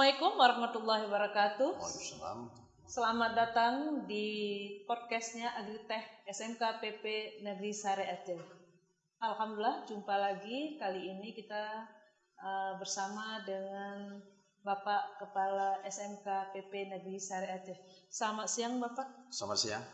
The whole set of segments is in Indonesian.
Assalamualaikum warahmatullahi wabarakatuh. Waalaikumsalam. Selamat datang di podcastnya Agritech SMK PP Negeri Sare Aceh. Alhamdulillah jumpa lagi kali ini kita uh, bersama dengan Bapak Kepala SMK PP Negeri Sare Aceh. Selamat siang Bapak. Selamat siang.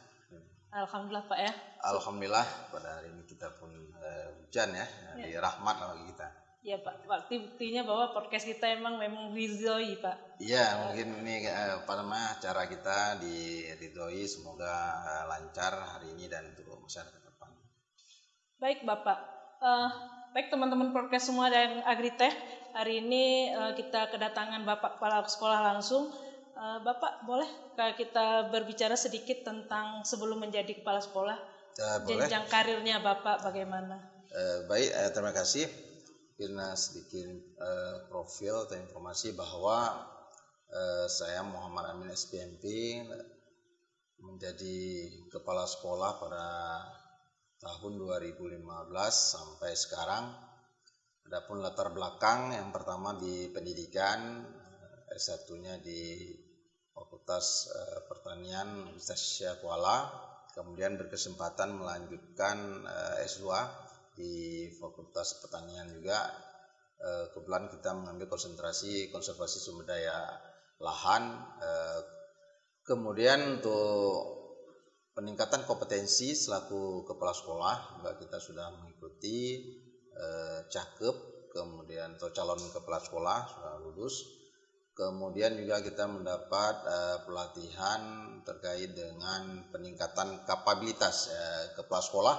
Alhamdulillah Pak ya. Alhamdulillah pada hari ini kita pun uh, hujan ya, ya. di rahmat bagi kita. Ya Pak, bukti buktinya bahwa podcast kita emang memang ridhoi Pak. Iya, mungkin ini eh, apa namanya cara kita di ridhoi semoga eh, lancar hari ini dan untuk masyarakat depan. Baik Bapak, uh, baik teman-teman podcast semua dan Agritech, hari ini uh, kita kedatangan Bapak Kepala Sekolah langsung. Uh, Bapak boleh kita berbicara sedikit tentang sebelum menjadi kepala sekolah, uh, jenjang karirnya Bapak bagaimana? Uh, baik, uh, terima kasih mungkin sedikit uh, profil atau informasi bahwa uh, saya Muhammad Amin SPMP menjadi kepala sekolah pada tahun 2015 sampai sekarang. Adapun latar belakang yang pertama di pendidikan S1-nya di Fakultas Pertanian Universitas Kuala, kemudian berkesempatan melanjutkan uh, S2 di Fakultas Pertanian juga eh, kebetulan kita mengambil konsentrasi konservasi sumber daya lahan eh, kemudian untuk peningkatan kompetensi selaku kepala sekolah juga kita sudah mengikuti eh, cakep kemudian atau calon kepala sekolah sudah lulus. Kemudian juga kita mendapat pelatihan terkait dengan peningkatan kapabilitas kepala sekolah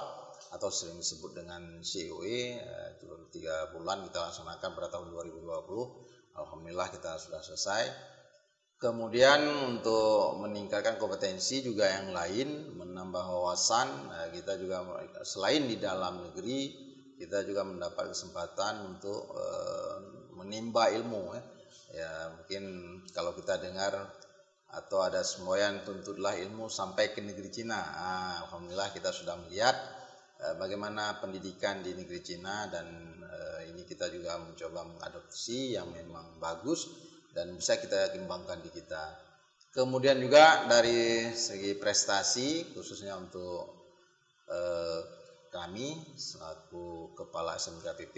atau sering disebut dengan COE eh, tiga bulan kita laksanakan pada tahun 2020 Alhamdulillah kita sudah selesai. Kemudian untuk meningkatkan kompetensi juga yang lain menambah wawasan eh, kita juga selain di dalam negeri kita juga mendapat kesempatan untuk uh, menimba ilmu ya. mungkin kalau kita dengar atau ada semboyan tuntutlah ilmu sampai ke negeri Cina. Nah, Alhamdulillah kita sudah melihat Eh, bagaimana pendidikan di negeri Cina dan uh, ini kita juga mencoba mengadopsi yang memang bagus dan bisa kita kembangkan di kita. Kemudian juga dari segi prestasi khususnya untuk uh, kami selaku kepala SMKPP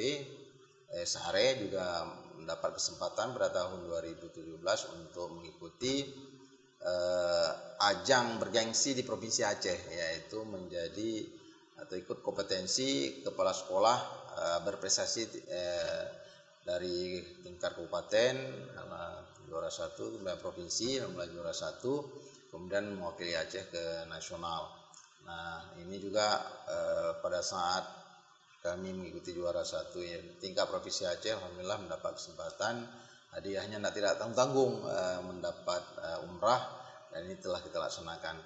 eh, Sare juga mendapat kesempatan pada tahun 2017 untuk mengikuti uh, ajang bergengsi di Provinsi Aceh yaitu menjadi atau ikut kompetensi kepala sekolah uh, berprestasi uh, dari tingkat kabupaten juara satu kemudian provinsi mulai juara satu kemudian mewakili Aceh ke nasional. Nah ini juga uh, pada saat kami mengikuti juara satu ya, tingkat provinsi Aceh alhamdulillah mendapat kesempatan. Hadiahnya tidak tanggung-tanggung uh, mendapat umrah dan ini telah kita laksanakan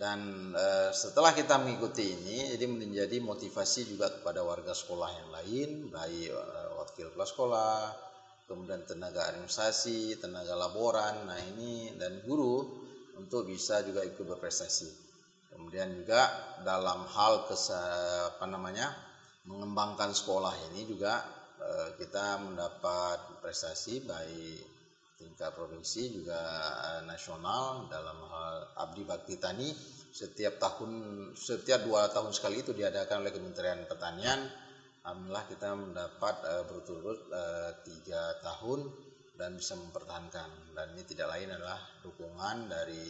dan e, setelah kita mengikuti ini, jadi menjadi motivasi juga kepada warga sekolah yang lain, baik e, wakil kelas sekolah, kemudian tenaga administrasi, tenaga laboran, nah ini dan guru untuk bisa juga ikut berprestasi. Kemudian juga dalam hal kesa, apa namanya mengembangkan sekolah ini juga e, kita mendapat prestasi baik tingkat provinsi juga eh, nasional dalam hal abdi bakti tani. Setiap tahun setiap dua tahun sekali itu diadakan oleh Kementerian Pertanian. Alhamdulillah kita mendapat uh, berturut-turut uh, tiga tahun dan bisa mempertahankan. Dan ini tidak lain adalah dukungan dari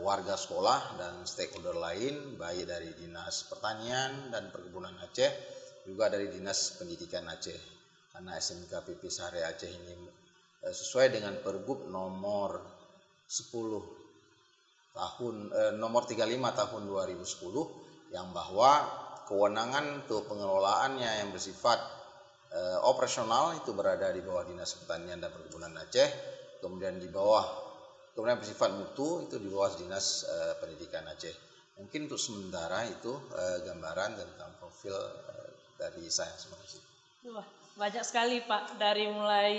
warga sekolah dan stakeholder lain baik dari dinas pertanian dan perkebunan Aceh juga dari dinas pendidikan Aceh. Karena SMK PP Sahre Aceh ini Eh, sesuai dengan Pergub nomor 10 tahun eh, nomor 35 tahun 2010 yang bahwa kewenangan untuk pengelolaannya yang bersifat eh, operasional itu berada di bawah Dinas Pertanian dan Perkebunan Aceh, kemudian di bawah kemudian bersifat mutu itu di bawah Dinas eh, Pendidikan Aceh. Mungkin untuk sementara itu eh, gambaran tentang profil eh, dari saya. Terima kasih. Banyak sekali Pak, dari mulai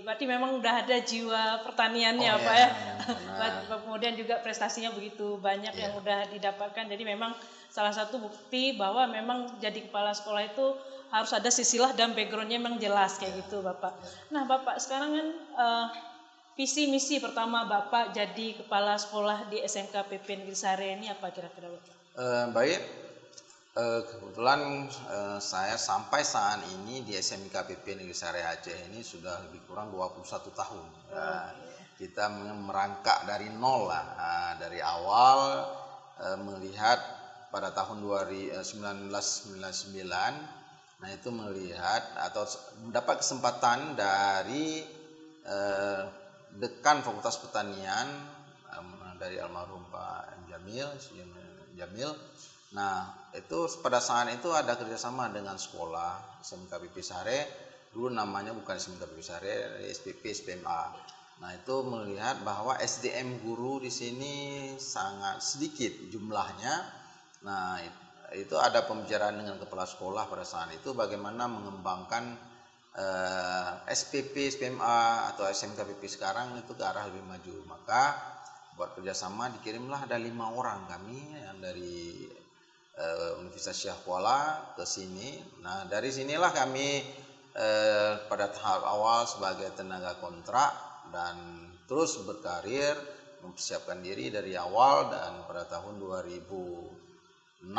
berarti memang udah ada jiwa pertaniannya oh, Pak ya. ya. Kemudian juga prestasinya begitu banyak ya. yang udah didapatkan. Jadi memang salah satu bukti bahwa memang jadi kepala sekolah itu harus ada sisilah dan backgroundnya memang jelas kayak gitu Bapak. Nah Bapak sekarang kan uh, visi misi pertama Bapak jadi kepala sekolah di SMK PP Negeri Sare ini apa kira-kira Bapak? Uh, baik, uh, kebetulan uh, saya sampai saat ini di SMK PP Negeri Sare Aceh ini sudah lebih kurang 21 tahun. Oh, uh, kita merangkak dari nol lah, uh, dari awal uh, melihat pada tahun 1999 nah itu melihat atau mendapat kesempatan dari uh, dekan Fakultas Pertanian dari almarhum Pak. Jamil, Jamil. Nah, itu pada saat itu ada kerjasama dengan sekolah SMK PP Sare. Dulu namanya bukan SMK PP Sare, SPP SPMA. Nah, itu melihat bahwa SDM guru di sini sangat sedikit jumlahnya. Nah, itu ada pembicaraan dengan kepala sekolah pada saat itu bagaimana mengembangkan eh, SPP, SPMA atau SMK PP sekarang itu ke arah lebih maju. Maka buat kerjasama dikirimlah ada lima orang kami yang dari eh, Universitas Syah Kuala ke sini. Nah dari sinilah kami eh, pada tahap awal sebagai tenaga kontrak dan terus berkarir mempersiapkan diri dari awal dan pada tahun 2006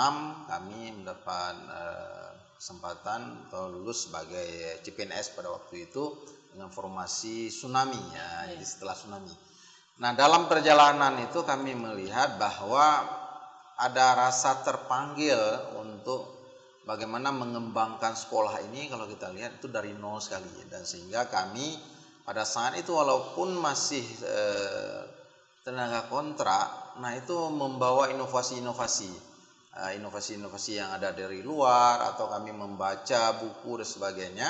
kami mendapat eh, kesempatan atau lulus sebagai CPNS pada waktu itu dengan formasi tsunami ya, yeah. jadi setelah tsunami. Nah, dalam perjalanan itu kami melihat bahwa ada rasa terpanggil untuk bagaimana mengembangkan sekolah ini kalau kita lihat itu dari nol sekali dan sehingga kami pada saat itu walaupun masih eh, tenaga kontrak, nah itu membawa inovasi-inovasi Eh, inovasi-inovasi yang ada dari luar atau kami membaca buku dan sebagainya.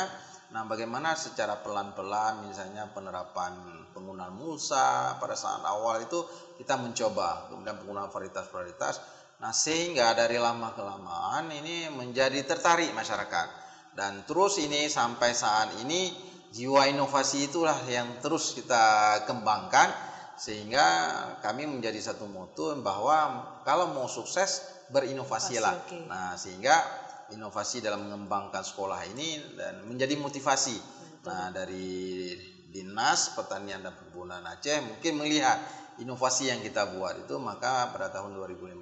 Nah, bagaimana secara pelan-pelan misalnya penerapan penggunaan musa pada saat awal itu kita mencoba, kemudian penggunaan varietas-varietas. Nah, sehingga dari lama kelamaan ini menjadi tertarik masyarakat. Dan terus ini sampai saat ini jiwa inovasi itulah yang terus kita kembangkan sehingga kami menjadi satu moto bahwa kalau mau sukses berinovasi lah. Okay. Nah, sehingga inovasi dalam mengembangkan sekolah ini dan menjadi motivasi. Betul. Nah, dari Dinas Pertanian dan Perkebunan Aceh mungkin melihat inovasi yang kita buat itu maka pada tahun 2015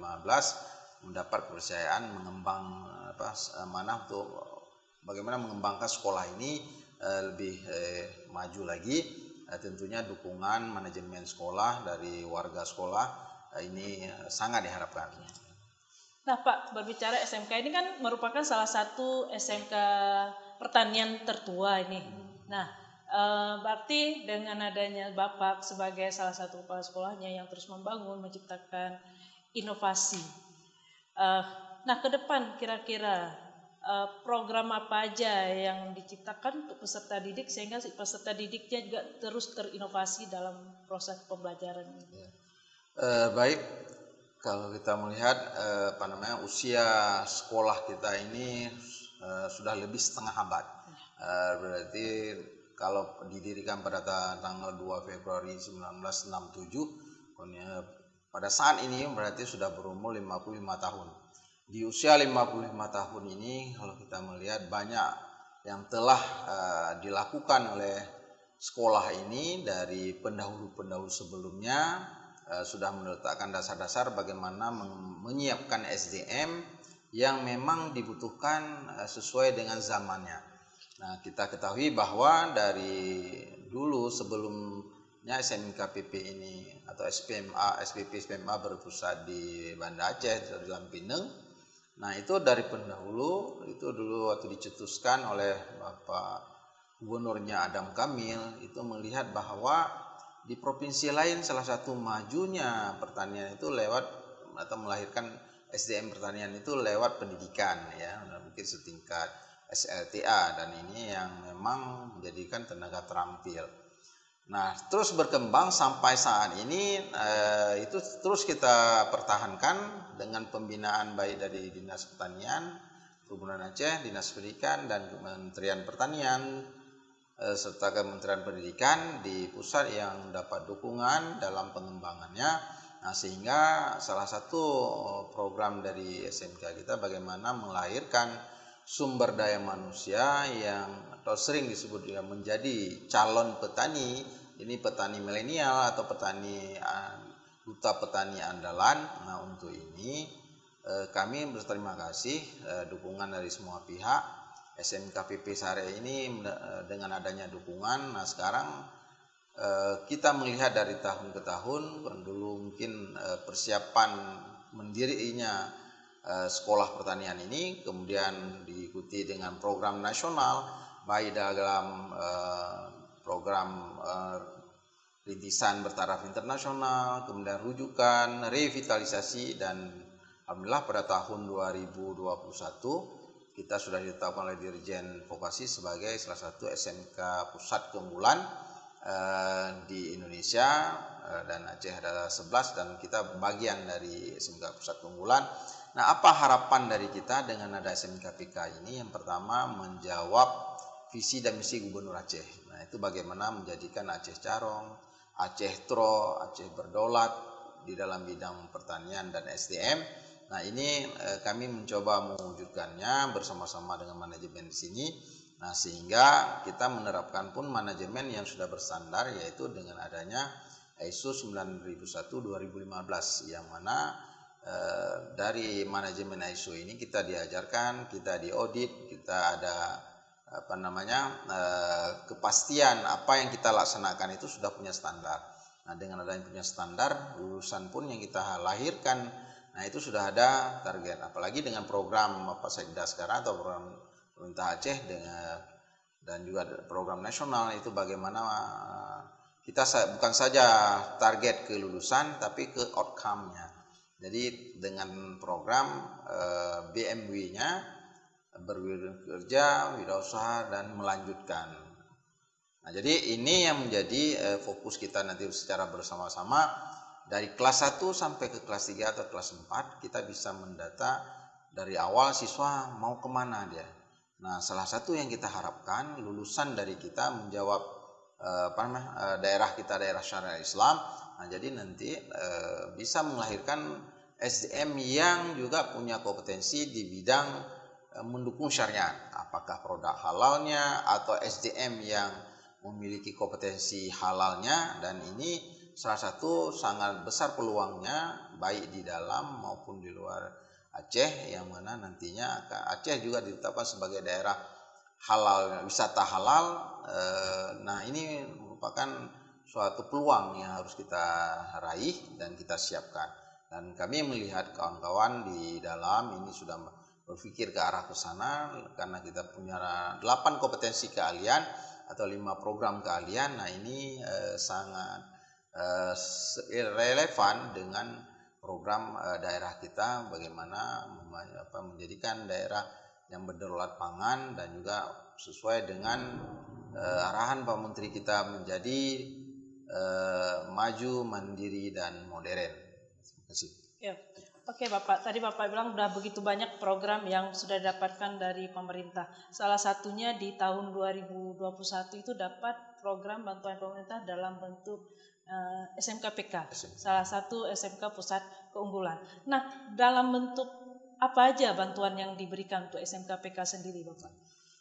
mendapat kepercayaan mengembang apa mana untuk bagaimana mengembangkan sekolah ini eh, lebih eh, maju lagi eh, tentunya dukungan manajemen sekolah dari warga sekolah eh, ini eh, sangat diharapkan. Nah Pak, berbicara SMK ini kan merupakan salah satu SMK pertanian tertua ini. Nah, e, berarti dengan adanya Bapak sebagai salah satu kepala sekolahnya yang terus membangun, menciptakan inovasi. E, nah, ke depan kira-kira e, program apa aja yang diciptakan untuk peserta didik sehingga peserta didiknya juga terus terinovasi dalam proses pembelajaran ini. Ya. Uh, baik, kalau kita melihat eh, apa namanya usia sekolah kita ini eh, sudah lebih setengah abad. Eh, berarti kalau didirikan pada tanggal 2 Februari 1967 pada saat ini berarti sudah berumur 55 tahun. Di usia 55 tahun ini kalau kita melihat banyak yang telah uh, dilakukan oleh sekolah ini dari pendahulu-pendahulu sebelumnya Eh, sudah meletakkan dasar-dasar bagaimana menyiapkan SDM yang memang dibutuhkan eh, sesuai dengan zamannya. Nah, kita ketahui bahwa dari dulu sebelumnya SMK PP ini atau SPMA, SPP SPMA berpusat di Banda Aceh di Lampineng. Nah, itu dari pendahulu itu dulu waktu dicetuskan oleh Bapak Gubernurnya Adam Kamil itu melihat bahwa di provinsi lain salah satu majunya pertanian itu lewat atau melahirkan SDM pertanian itu lewat pendidikan ya mungkin setingkat SLTA dan ini yang memang menjadikan tenaga terampil. Nah terus berkembang sampai saat ini eh, itu terus kita pertahankan dengan pembinaan baik dari Dinas Pertanian, Perkebunan Aceh, Dinas Pendidikan dan Kementerian Pertanian Eh, serta Kementerian Pendidikan di pusat yang dapat dukungan dalam pengembangannya Nah, sehingga salah satu program dari SMK kita bagaimana melahirkan sumber daya manusia yang atau sering disebut juga menjadi calon petani, ini petani milenial atau petani duta petani andalan. Nah, untuk ini eh, kami berterima kasih eh, dukungan dari semua pihak. SMKPP Sare ini eh, dengan adanya dukungan, nah sekarang kita melihat dari tahun ke tahun dulu mungkin persiapan mendirinya sekolah pertanian ini kemudian diikuti dengan program nasional baik dalam program rintisan bertaraf internasional kemudian rujukan revitalisasi dan alhamdulillah pada tahun 2021 kita sudah ditetapkan oleh Dirjen Vokasi sebagai salah satu SMK pusat keunggulan Eh, di Indonesia dan Aceh ada 11 dan kita bagian dari SMK Pusat Keunggulan. Nah, apa harapan dari kita dengan ada SMK PK ini? Yang pertama menjawab visi dan misi Gubernur Aceh. Nah, itu bagaimana menjadikan Aceh Carong, Aceh Tro, Aceh Berdolat di dalam bidang pertanian dan SDM. Nah, ini eh, kami mencoba mewujudkannya bersama-sama dengan manajemen di sini Nah, sehingga kita menerapkan pun manajemen yang sudah bersandar yaitu dengan adanya ISO 9001-2015 yang mana dari manajemen ISO ini kita diajarkan, kita diaudit, kita ada apa namanya eh, kepastian apa yang kita laksanakan itu sudah punya standar. Nah, dengan adanya punya standar, lulusan pun yang kita lahirkan, nah itu sudah ada target. Apalagi dengan program apa Sekda sekarang atau program pemerintah Aceh dengan dan juga program nasional itu bagaimana eh, kita bukan saja target kelulusan tapi ke outcome-nya. Jadi dengan program eh, BMW-nya bekerja, wirausaha dan melanjutkan. Nah, jadi ini yang menjadi eh, fokus kita nanti secara bersama-sama dari kelas 1 sampai ke kelas 3 atau kelas 4 kita bisa mendata dari awal siswa mau ke mana dia Nah, salah satu yang kita harapkan lulusan dari kita menjawab eh, apa namanya daerah kita daerah syariah Islam. Nah, jadi nanti eh, bisa melahirkan SDM yang juga punya kompetensi di bidang eh, mendukung syariat. Apakah produk halalnya atau SDM yang memiliki kompetensi halalnya dan ini salah satu sangat besar peluangnya baik di dalam maupun di luar Aceh yang mana nantinya Aceh juga ditetapkan sebagai daerah halal wisata halal. Eh, nah ini merupakan suatu peluang yang harus kita raih dan kita siapkan. Dan kami melihat kawan-kawan di dalam ini sudah berpikir ke arah ke sana karena kita punya delapan kompetensi keahlian atau lima program keahlian. Nah ini eh, sangat eh, relevan dengan program uh, daerah kita bagaimana apa, menjadikan daerah yang berderulat pangan dan juga sesuai dengan uh, arahan Pak Menteri kita menjadi uh, maju, mandiri dan modern. Terima kasih. Ya. Oke Bapak, tadi Bapak bilang sudah begitu banyak program yang sudah didapatkan dari pemerintah. Salah satunya di tahun 2021 itu dapat program bantuan pemerintah dalam bentuk uh, eh, SMK PK, salah satu SMK pusat keunggulan. Nah, dalam bentuk apa aja bantuan yang diberikan untuk SMK PK sendiri, Bapak?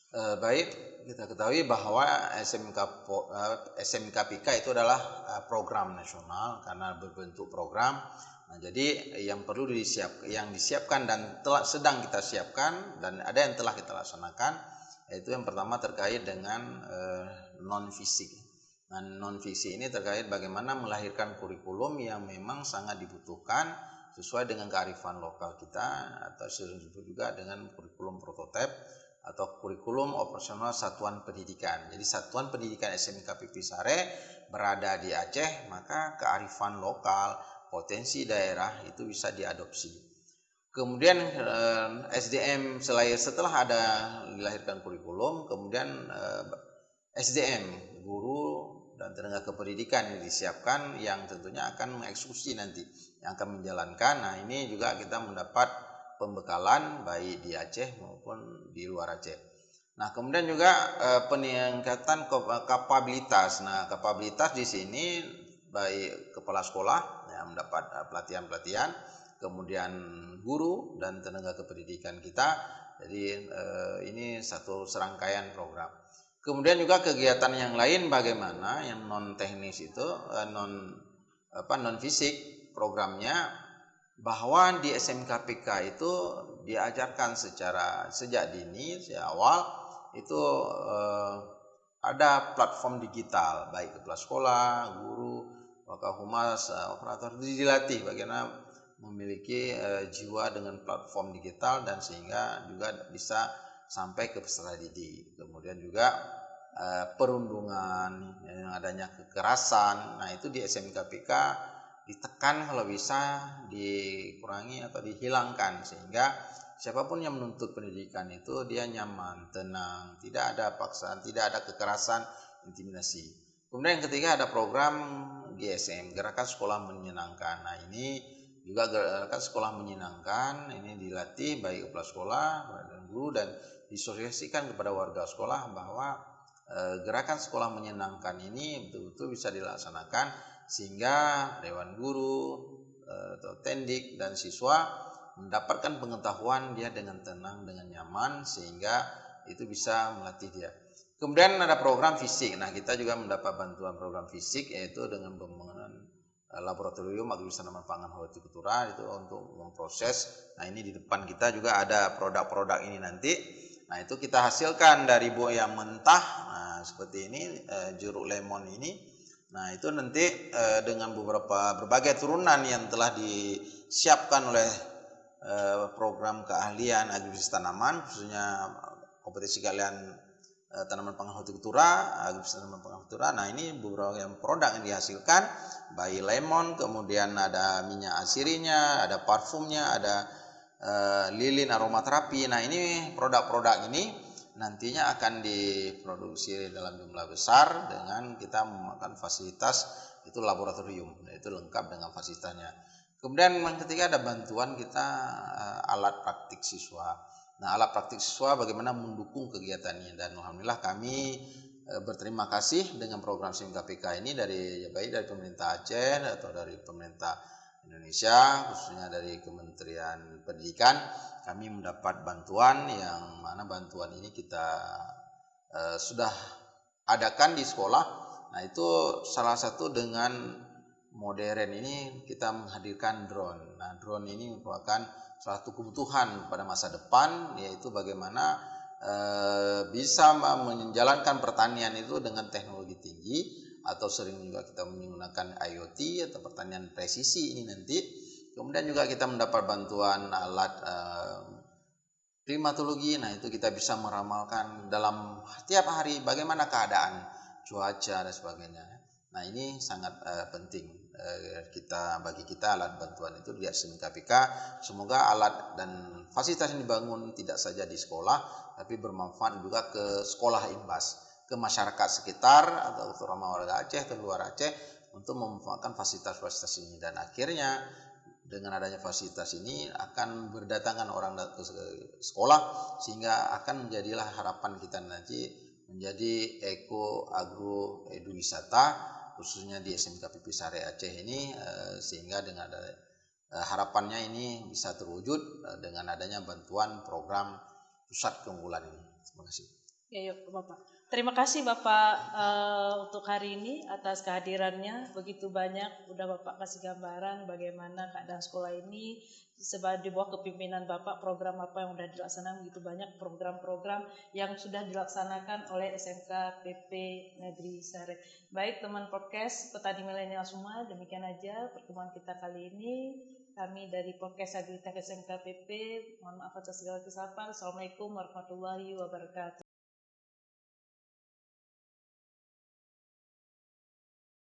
Uh, baik, kita ketahui bahwa SMK uh, SMK itu adalah uh, program nasional karena berbentuk program. Nah, jadi yang perlu disiap, yang disiapkan dan telah sedang kita siapkan dan ada yang telah kita laksanakan, yaitu yang pertama terkait dengan uh, non fisik Nah, non fiksi ini terkait bagaimana melahirkan kurikulum yang memang sangat dibutuhkan sesuai dengan kearifan lokal kita atau juga dengan kurikulum prototipe atau kurikulum operasional satuan pendidikan. Jadi satuan pendidikan SMK PP Sare berada di Aceh, maka kearifan lokal, potensi daerah itu bisa diadopsi. Kemudian eh, SDM selain setelah ada dilahirkan kurikulum, kemudian eh, SDM guru dan tenaga kependidikan yang disiapkan yang tentunya akan mengeksekusi nanti yang akan menjalankan. Nah ini juga kita mendapat pembekalan baik di Aceh maupun di luar Aceh. Nah kemudian juga eh, peningkatan kapabilitas. Nah kapabilitas di sini baik kepala sekolah, ya, yang mendapat uh, pelatihan-pelatihan, kemudian guru dan tenaga kependidikan kita. Jadi uh, ini satu serangkaian program. Kemudian juga kegiatan yang lain bagaimana yang non teknis itu uh, non apa non fisik programnya bahwa di SMKPK itu diajarkan secara sejak dini sejak awal itu eh, ada platform digital baik kepala sekolah, guru, wakahumas, uh, operator dilatih bagaimana memiliki uh, jiwa dengan platform digital dan sehingga juga bisa sampai ke peserta didik. Kemudian juga uh, perundungan yang adanya kekerasan. Nah, itu di SMKPK ditekan kalau bisa dikurangi atau dihilangkan sehingga siapa pun yang menuntut pendidikan itu dia nyaman, tenang, tidak ada paksaan, tidak ada kekerasan, intimidasi. Kemudian yang ketiga ada program GSM, Gerakan Sekolah Menyenangkan. Nah ini juga gerakan sekolah menyenangkan, ini dilatih baik kepala sekolah dan guru dan disosialisasikan kepada warga sekolah bahwa e, gerakan sekolah menyenangkan ini betul-betul bisa dilaksanakan sehingga dewan guru e, atau tendik dan siswa mendapatkan pengetahuan dia dengan tenang, dengan nyaman sehingga itu bisa melatih dia. Kemudian ada program fisik. Nah, kita juga mendapat bantuan program fisik yaitu dengan pembangunan eh, laboratorium tanaman pangan hortikultura itu untuk memproses. Nah, ini di depan kita juga ada produk-produk ini nanti. Nah, itu kita hasilkan dari buah yang mentah. Nah, seperti ini eh, jeruk lemon ini. Nah, itu nanti eh, dengan beberapa berbagai turunan yang telah disiapkan oleh Eh, program keahlian agribisnis tanaman khususnya kompetisi keahlian eh, tanaman pangan hortikultura, agribisnis tanaman pangan hortikultura. Nah, ini beberapa yang produk yang dihasilkan bayi lemon, kemudian ada minyak asirinya, ada parfumnya, ada uh, lilin aromaterapi. Nah, ini produk-produk ini nantinya akan diproduksi dalam jumlah besar dengan kita memakan fasilitas itu laboratorium, itu lengkap dengan fasilitasnya. Kemudian yang ketiga ada bantuan kita uh, alat praktik siswa. Nah, alat praktik siswa bagaimana mendukung kegiatannya dan alhamdulillah kami uh, berterima kasih dengan program SIM KPK ini dari ya baik dari pemerintah Aceh atau dari pemerintah Indonesia khususnya dari Kementerian Pendidikan kami mendapat bantuan yang mana bantuan ini kita uh, sudah adakan di sekolah. Nah, itu salah satu dengan modern ini kita menghadirkan drone. Nah, drone ini merupakan suatu kebutuhan pada masa depan yaitu bagaimana e, bisa menjalankan pertanian itu dengan teknologi tinggi atau sering juga kita menggunakan IoT atau pertanian presisi ini nanti. Kemudian juga kita mendapat bantuan alat e, klimatologi. Nah, itu kita bisa meramalkan dalam tiap hari bagaimana keadaan cuaca dan sebagainya. Nah, ini sangat uh, penting. Eh, kita bagi kita alat bantuan itu di SMK KPK semoga alat dan fasilitas yang dibangun tidak saja di sekolah tapi bermanfaat juga ke sekolah imbas ke masyarakat sekitar atau terutama warga Aceh atau luar Aceh untuk memanfaatkan fasilitas-fasilitas ini dan akhirnya dengan adanya fasilitas ini akan berdatangan orang ke sekolah sehingga akan menjadilah harapan kita nanti menjadi eko agro edu wisata khususnya di SMK PP Sare Aceh ini eh, sehingga dengan ada eh, harapannya ini bisa terwujud eh, dengan adanya bantuan program pusat keunggulan ini. Terima kasih. Ya, yuk Bapak. Terima kasih Bapak uh, untuk hari ini atas kehadirannya. Begitu banyak udah Bapak kasih gambaran bagaimana keadaan sekolah ini sebagai di bawah kepimpinan Bapak program apa yang sudah dilaksanakan begitu banyak program-program yang sudah dilaksanakan oleh SMK PP Negeri Sare. Baik teman podcast petani milenial semua, demikian aja pertemuan kita kali ini. Kami dari podcast Agritek SMK PP, mohon maaf atas segala kesalahan. Assalamualaikum warahmatullahi wabarakatuh.